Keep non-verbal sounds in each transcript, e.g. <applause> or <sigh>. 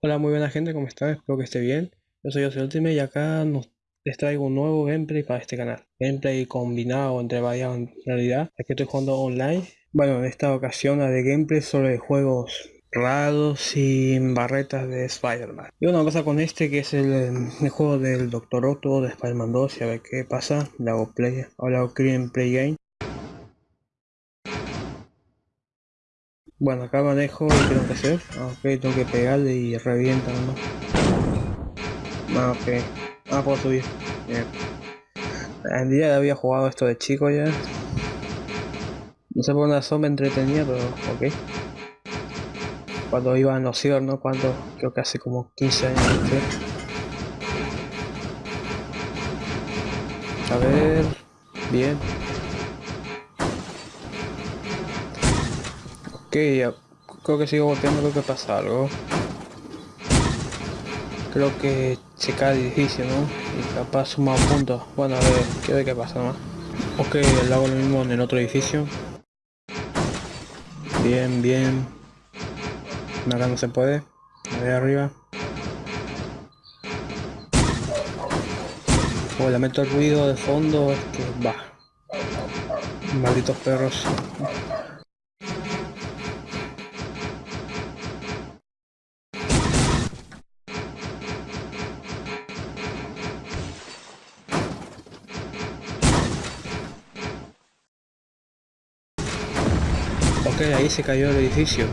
Hola, muy buena gente, ¿cómo están? Espero que esté bien. Yo soy José Ultimate y acá nos, les traigo un nuevo gameplay para este canal. Gameplay combinado entre varias en realidad. Aquí estoy jugando online. Bueno, en esta ocasión la de gameplay sobre juegos raros sin barretas de Spider-Man. Y una cosa con este que es el, juego del Doctor Otto de Spider-Man 2 y a ver qué pasa. Le hago play, ahora hago play game. Bueno, acá manejo y tengo que hacer. Ah, ok, tengo que pegarle y revienta ¿no? Ah, ok. Ah, puedo subir. Bien. En día había jugado esto de chico ya. No sé por una me entretenía, pero ok. Cuando iba en los ciber, ¿no? Cuando, creo que hace como 15 años. A ver, bien. Ok, ya. Creo que sigo volteando, creo que pasa algo. Creo que se cae el edificio, ¿no? Y capaz suma puntos. Bueno, a ver, quiero ver qué pasa más. Ok, le hago lo mismo en el otro edificio. Bien, bien. Acá no se puede. De arriba. O le meto el ruido de fondo, es que va. Malditos perros. Se cayó el edificio.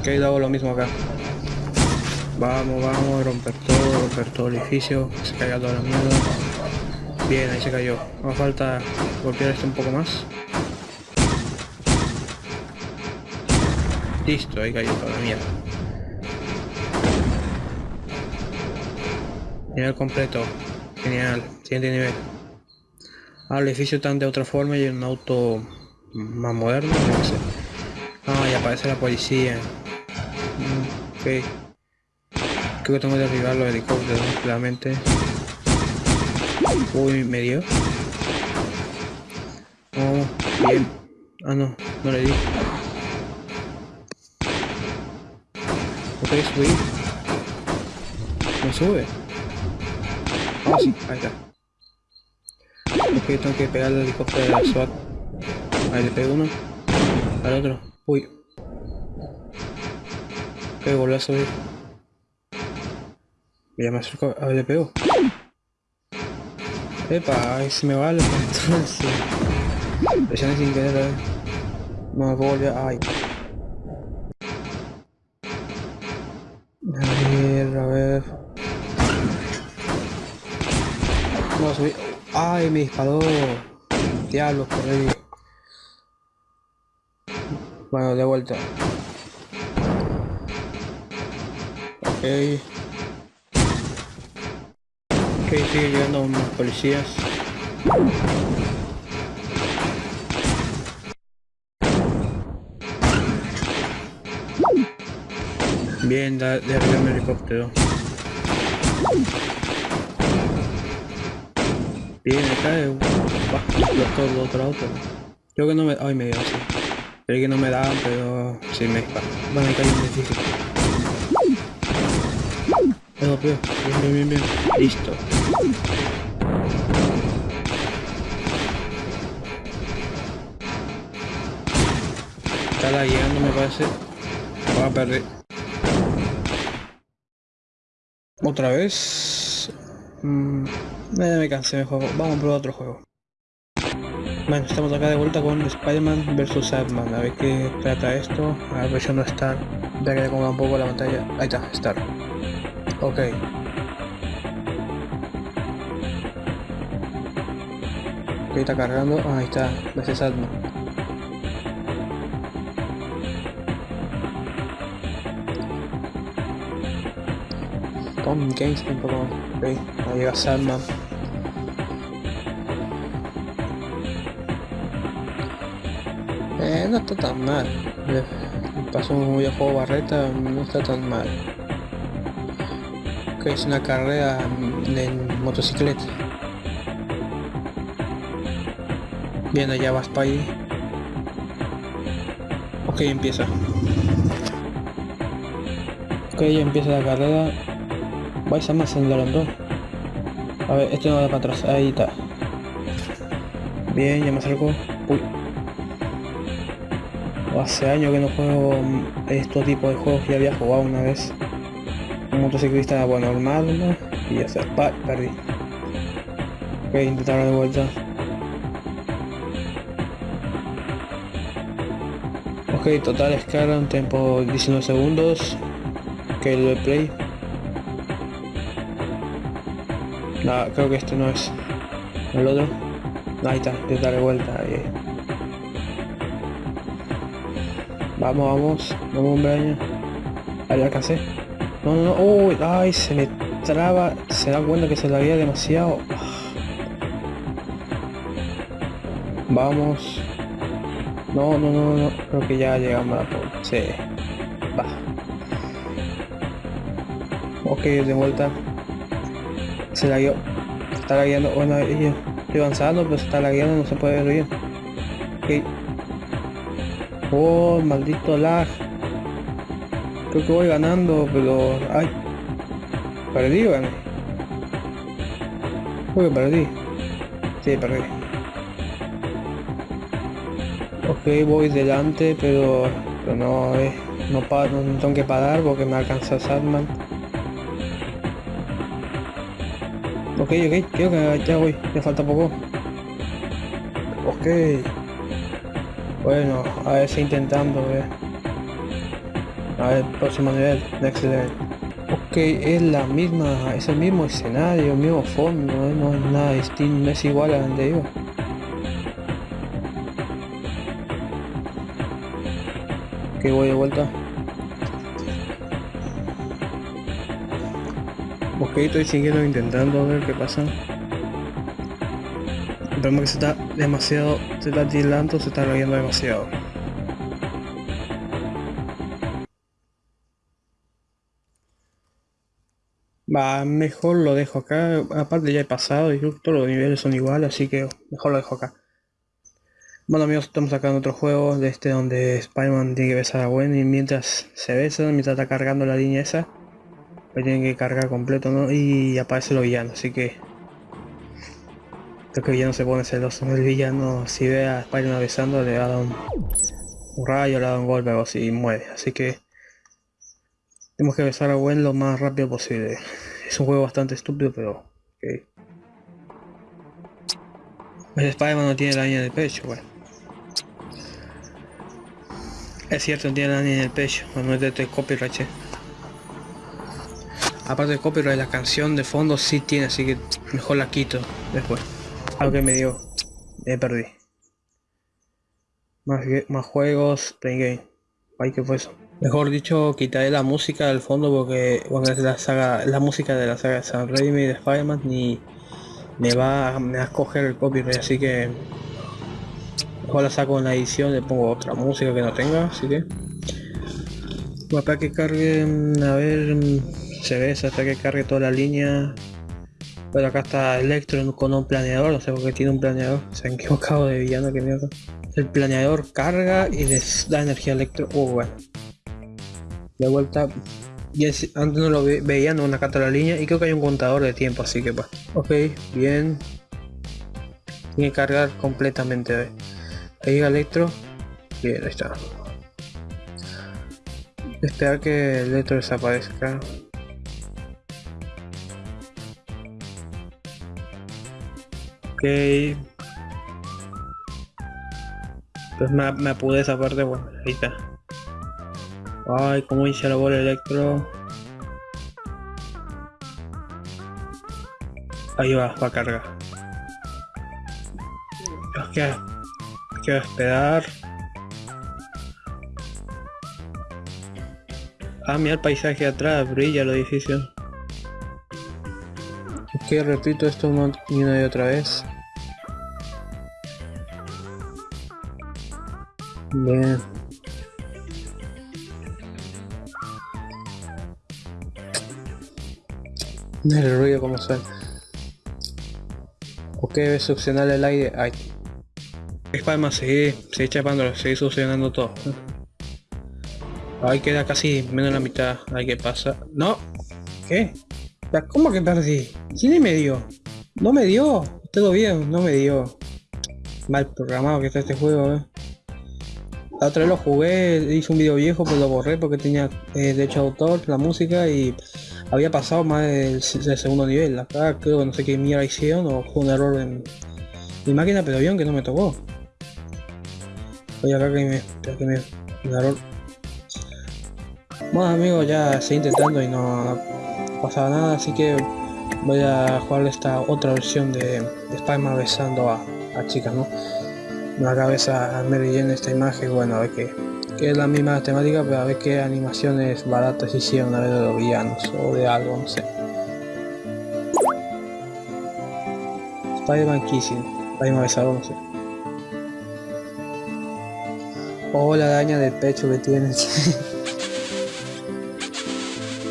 Ok, hago lo mismo acá. Vamos, vamos, romper todo, romper todo el edificio, se caiga toda la mierda. Bien, ahí se cayó. Me falta golpear esto un poco más. Listo, ahí cayó toda la mierda. Nivel completo. Genial. Siguiente nivel. Ahora el edificio está de otra forma y un auto más moderno. Ah, y aparece la policía. Ok. Creo que tengo que derribar los helicópteros, claramente. Uy, me dio. Oh, bien. Ah, no, no le di. Ok, subí. No sube. Ah, sí, ahí está. Ok, tengo que pegar el helicóptero de la SWAT. Ahí le pego uno. Al otro. Uy. Ok, volví a subir. Ya me acerco. A le pego. Epa, ahí se me va el. Sí. Presioné sin querer, a ver. No me puedo volver. Ay. A ver, a ver. No, subí. Ay, me disparó. Diablo, por ahí. Bueno, de vuelta. Ok. Ok, sigue llegando unos policías. Bien, de mi helicóptero. Bien, acá es un otro auto. Creo que no me... Ay, me dio así. Creí que no me daban, pero sí me disparan. Bueno, ahí cae un edificio. Bien, bien, bien, bien. Listo. Está llegando, me parece. Voy a perder. Otra vez. Mm, me cansé de juego. Vamos a probar otro juego. Bueno, estamos acá de vuelta con Spider-Man vs. Adman. A ver qué trata esto. A ver, yo no Star. Ya que le un poco la pantalla. Ahí está, Star. Ok. Ok, está cargando. Ah, ahí está. Gracias, Adman. Tom Games tampoco. Ok, ahí llega Sandman. No está tan mal. Pasó un juego barreta, no está tan mal. Que es una carrera en motocicleta. Bien, allá vas para ahí. Ok, empieza. Ok, ya empieza la carrera. Vais a más en el A ver, este no va para atrás. Ahí está. Bien, ya me acerco. Hace años que no juego estos tipos de juegos. Ya había jugado una vez. Un motociclista bueno, normal, ¿no? Y ya se perdí. Ok, intentar de vuelta. Ok, total escala, un tiempo 19 segundos. Ok, el de play. No, creo que este no es. El otro. ahí está, de darle vuelta. Ahí. Vamos, vamos. Vamos, hombre. Ahí alcancé. No, no, no. Uy, ay, se me traba. Se da cuenta que se la había demasiado. Vamos. No, no, no, no. Creo que ya llegamos a la Sí. Va. Ok, de vuelta. Se la guió. Está lagueando. Bueno, yo estoy avanzando, pero se está lagueando, no se puede ver bien. Oh, maldito lag. Creo que voy ganando, pero... ¡Ay! ¿Perdí o gané? Creo que perdí. Sí, perdí. Ok, voy delante, pero, pero no, eh, no, no, tengo que parar porque me alcanza Sadman. Ok, ok, creo que ya voy, me falta poco. Ok. Bueno, a ver si intentando, ver. A ver, próximo nivel, next level. Ok, es la misma, es el mismo escenario, el mismo fondo, no es nada distinto, es igual a donde iba. Ok, voy de vuelta. Ok, estoy siguiendo intentando ver qué pasa. Vemos que se está demasiado, está tildando, se está riendo demasiado. Va, mejor lo dejo acá, aparte ya he pasado y todos los niveles son iguales, así que mejor lo dejo acá. Bueno amigos, estamos acá en otro juego de este donde Spider-Man tiene que besar a Gwen y mientras se besa, mientras está cargando la línea esa, pues tienen que cargar completo. Y aparece el villano, así que... Creo que el villano se pone celoso, el villano si ve a Spider-Man besando le va a dar un, rayo, le da un golpe o así y muere, así que... Tenemos que besar a Gwen lo más rápido posible. Es un juego bastante estúpido, pero... El Spider-Man no tiene la línea de pecho, bueno. Es cierto, no tiene nada en el pecho, no es de copyright. Eh. Aparte de copyright, la canción de fondo sí tiene, así que mejor la quito después. Algo que me dio, me perdí. Más, más juegos, play game. Ay, ¿qué fue eso? Mejor dicho, quitaré la música del fondo porque es la saga, la música de la saga de San Raimi de Spider-Man ni me va, me va a coger el copyright, así que Mejor la saco en la edición, le pongo otra música que no tenga, así que... Para que cargue, a ver, se ve hasta que cargue toda la línea. Pero acá está Electro con un planeador, no sé por qué tiene un planeador, se han equivocado de villano, que mierda. El planeador carga y les da energía Electro, oh bueno. De vuelta, y antes no lo veía, no una carta la línea y creo que hay un contador de tiempo, así que pues. Ok, bien. Tiene que cargar completamente. Ahí Electro. Bien, ahí está. Esperar que el Electro desaparezca. Ok. Pues me, me esa parte, bueno, ahí está. Ay, como hice la bola electro. Ahí va, va a cargar. que esperar. Ah, mira el paisaje atrás, brilla el edificio. Ok, repito esto una y otra vez. Bien. El ruido como suena. Ok, succionar el aire. Ay, Spiderman sigue, sigue chapándolo, sigue succionando todo. Ahí queda casi menos la mitad. Ahí que pasa. No. ¿Qué? ¿Cómo que perdí? ¿Quién me dio? No me dio. Todo bien, no me dio. Mal programado que está este juego, eh. La otra vez lo jugué, hice un video viejo, pero lo borré porque tenía eh, derecho de autor, la música y había pasado más del, segundo nivel. Acá creo que no sé qué mierda hicieron o fue un error en mi máquina, pero vieron que no me tocó. Oye, acá que me, que me, un error. Bueno amigos, ya estoy intentando y no pasaba nada, así que voy a jugar esta otra versión de, de Spider-Man besando a, a chicas, ¿no? la cabeza a Mary Jane esta imagen, bueno, a ver que, que, es la misma temática, pero a ver qué animaciones baratas hicieron a ver de los villanos o de algo, no sé. Spider-Man Kissing, Spider-Man besado, no sé. Oh, la daña del pecho que tienes. <laughs>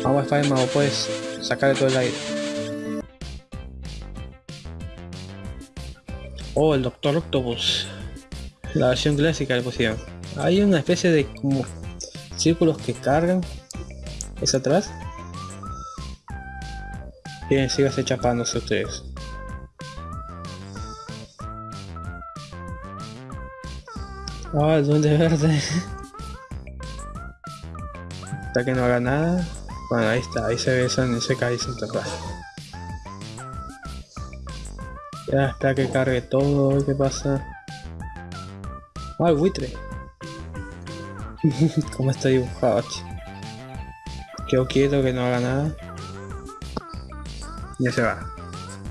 Vamos Spider-Man, o puedes sacar todo el aire. Oh, el Doctor Octopus la versión clásica le pusieron. Hay una especie de como círculos que cargan. Es atrás. Bien, sígase chapándose ustedes. Ah, el duende verde. <laughs> Hasta que no haga nada. Bueno, ahí está, ahí se besan y se cae sin tocar. Ya, espera que cargue todo, ¿qué pasa? Ah, buitre. <laughs> ¿Cómo está dibujado? Quedo quieto que no haga nada. Ya se va.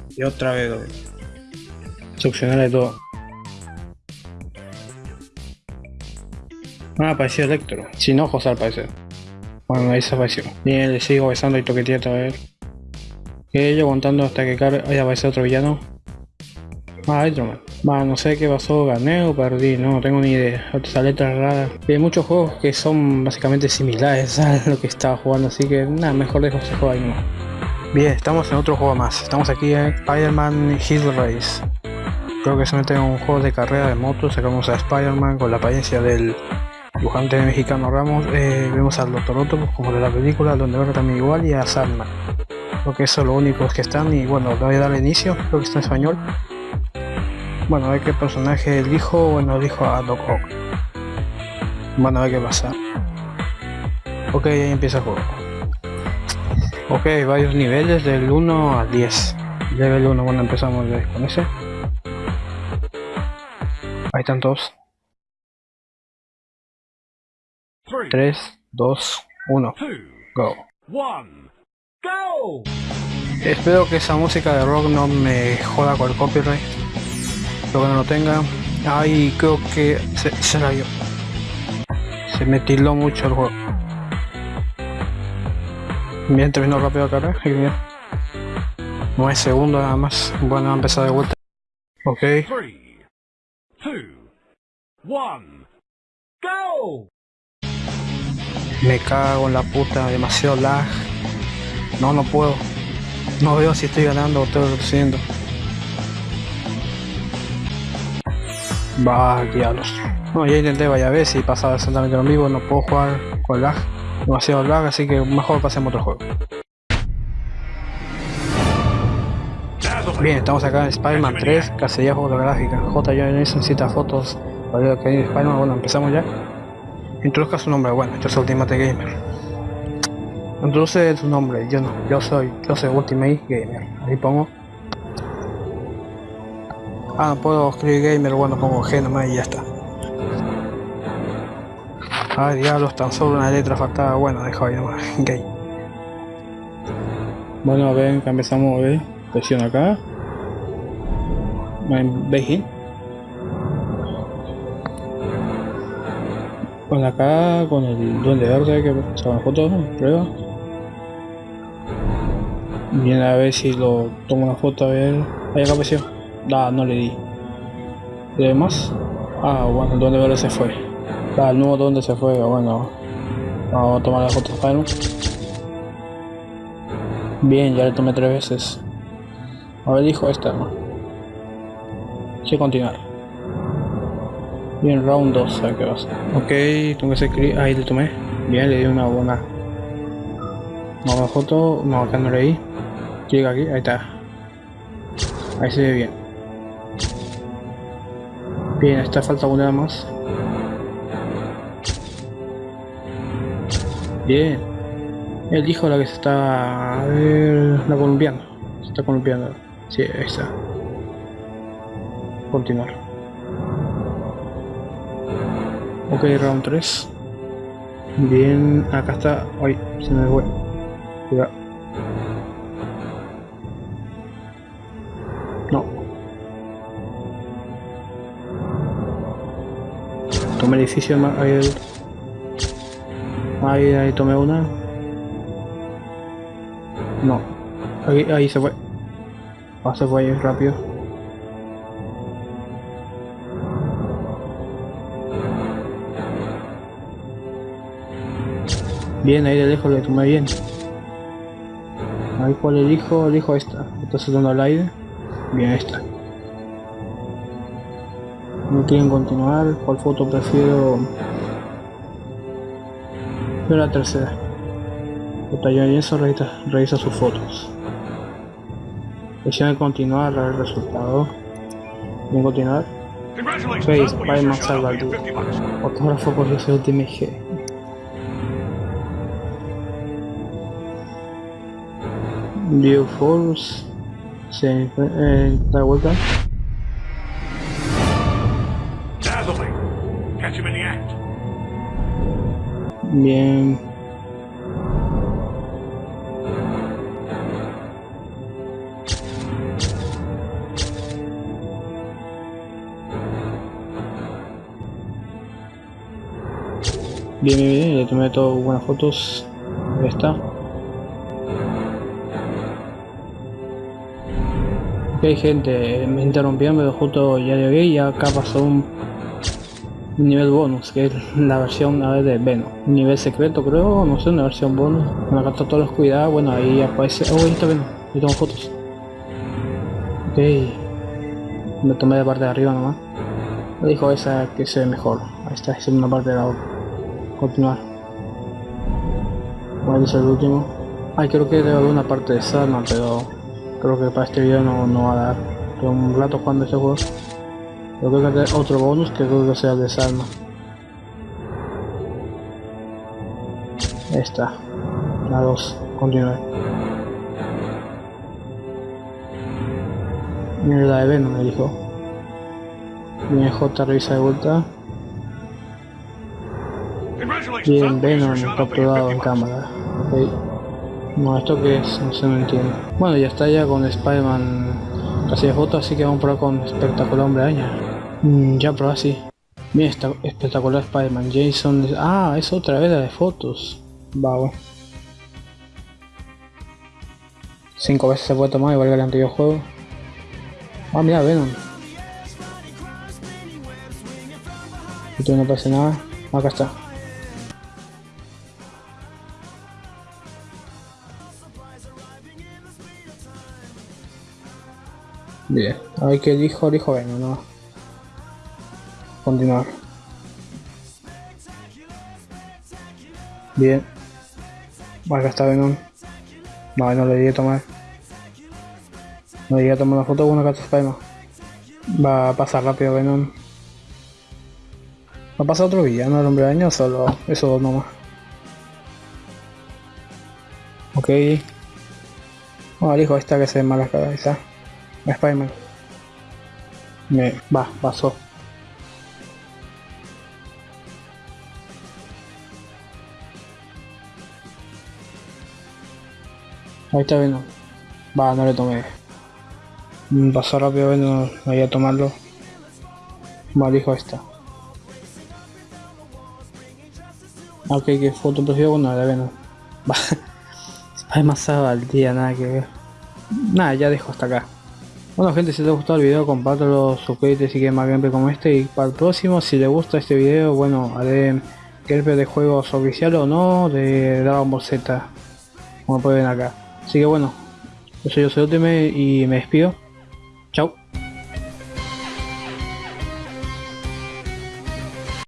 Y otra vez lo Succionarle todo. Ah, apareció Electro. Sin ojos al parecer. Bueno, ahí se apareció. Bien, le sigo besando y toqueteando otra vez. Que yo aguantando hasta que ahí aparece otro villano. Ah, Hydroman. Va, no sé qué pasó, gané o perdí, no, tengo ni idea. Otras letras raras. hay muchos juegos que son básicamente similares <laughs> a lo que estaba jugando, así que nada, mejor dejo ese juego ahí no. Bien, estamos en otro juego más. Estamos aquí en Spider-Man Hill Race. Creo que se mete en un juego de carrera de motos. Sacamos a Spider-Man con la apariencia del dibujante mexicano Ramos. Eh, vemos al Doctor Octopus como de la película, donde veo también igual, y a Sandman. Creo que eso es lo único que están. Y bueno, le voy a dar inicio, creo que está en español. Bueno, a ver qué personaje elijo. Bueno, elijo a Doc Ock. Bueno, a ver qué pasa. Ok, ahí empieza el juego. Ok, varios niveles del 1 al 10. Level 1, bueno, empezamos con ese. Ahí están todos. 3, 2, 1. Go. Espero que esa música de rock no me joda con el copyright que no lo tenga. Ahí creo que se, se rayó. Se me tildó mucho el juego. Bien, terminó rápido acá, bien. 9 segundos nada más. Bueno, a empezar de vuelta. Ok. 3, 2, 1, go. Me cago en la puta, demasiado lag. No, no puedo. No veo si estoy ganando o estoy reduciendo. Va, diablos. No, ya intenté vaya ver si pasaba exactamente lo mismo, no puedo jugar con lag, demasiado lag, así que mejor pasemos otro juego. Bien, estamos acá en Spider-Man 3, casilla fotográfica. J. necesita fotos para que hay Spider-Man. Bueno, empezamos ya. Introduzca su nombre, bueno, yo soy Ultimate Gamer. Introduce su nombre, yo no, yo soy, yo soy Ultimate Gamer. Ahí pongo Ah, no puedo escribir gamer, bueno, pongo G nomás y ya está. Ay, diablos, tan solo una letra faltaba. Bueno, dejo ahí nomás, <laughs> gay. Bueno, a ver, empezamos a ver. Presión acá. ¿Veis? Con acá, con el duende verde que sacan fotos, prueba. Bien, a ver si lo tomo una foto, a ver. Ahí acá presión. Da, no le di. ¿Y demás? Ah, bueno, ¿dónde veo se fue? Da, el nuevo dónde se fue, bueno. Vamos a tomar la foto de Bien, ya le tomé tres veces. A ver, dijo esta, ¿no? Sí, continuar. Bien, round 2, a qué pasa. Ok, tengo que hacer clic. Ahí le tomé. Bien, le di una buena. Nueva foto. No, acá no leí. Clic aquí, ahí está. Ahí se ve bien. Bien, esta falta una más. Bien. Él dijo la que se está... A la colombiana. Se está columpiando. Sí, ahí está. Continuar. Ok, round 3. Bien, acá está. Ay, se me fue. Cuidado. No. Tomé el edificio. Ahí, ahí, ahí tomé una. No. Ahí, ahí se fue. Ah, se fue ahí rápido. Bien, ahí de lejos le tomé bien. Ahí cuál elijo, elijo esta. Está saltando al aire. Bien, esta. No quieren continuar. ¿Cuál foto prefiero? Yo la tercera. Batallón y eso revisa, revisa sus fotos. Presione continuar el resultado. Bien continuar. Face, Spider-Man. Fotógrafo por ese Ultimate G. View Force. Se eh, da vuelta. Bien. Bien, bien, bien, le tomé todas buenas fotos. Ahí está. Ok gente, me interrumpieron pero justo ya llegué y acá pasó un, nivel bonus, que es la versión a ver, de Venom. Un nivel secreto creo, no sé, una versión bonus. Bueno, acá todos los cuidados, bueno ahí aparece... Oh, ahí está Venom, ahí tomo fotos. Ok. Me tomé de parte de arriba nomás. Me dijo esa que se ve mejor. Ahí está, es una parte de la otra. Continuar. Bueno, es el último. Ay, creo que debe haber una parte de Salma, pero creo que para este video no, no va a dar. Tengo un rato jugando este juego. Yo creo que hay otro bonus que creo que sea el de Salma. Ahí está. La 2. Continuar. Mira la de Venom, me dijo. Viene J revisa de vuelta. Bien, Venom capturado en cámara. Ok. No, ¿esto qué es? No se me entiende. Bueno, ya está ya con Spider-Man casi de foto, así que vamos a probar con Espectacular Hombre Araña. Mm, ya probé así. Bien, está espectacular Spider-Man. Jason... Ah, es otra vez la de fotos. Va, bueno. Cinco veces se puede tomar, igual que el anterior juego. Ah, mira, Venom. Esto no pasa nada. Acá está. Bien, a ver qué dijo, dijo Venom, no. Continuar. Bien. Acá está Venom. No, no le di a tomar. No le di a tomar una foto con una Spiderman. Va a pasar rápido Venom. Va a pasar otro villano el hombre araña o solo eso dos nomás. Ok. Al hijo esta que se ve mala cabeza. Spiderman. Me va, pasó. Ahí está Venom. Va, no le tomé. Mm, Pasó rápido Venom, no voy a tomarlo. Va, dijo esta. Ok, que foto prefiero con la de Venom. <laughs> Va. Spiderman sábado al día, nada que ver. Nada, ya dejo hasta acá. Bueno gente, si te gustó el video, compártelo, suscríbete si quieres más gameplay como este y para el próximo, si les gusta este video, bueno, haré gameplay de juegos oficiales o no, de Dragon Ball Z, como pueden ver acá. Así que bueno, yo soy José Ultimate y me despido. Chao.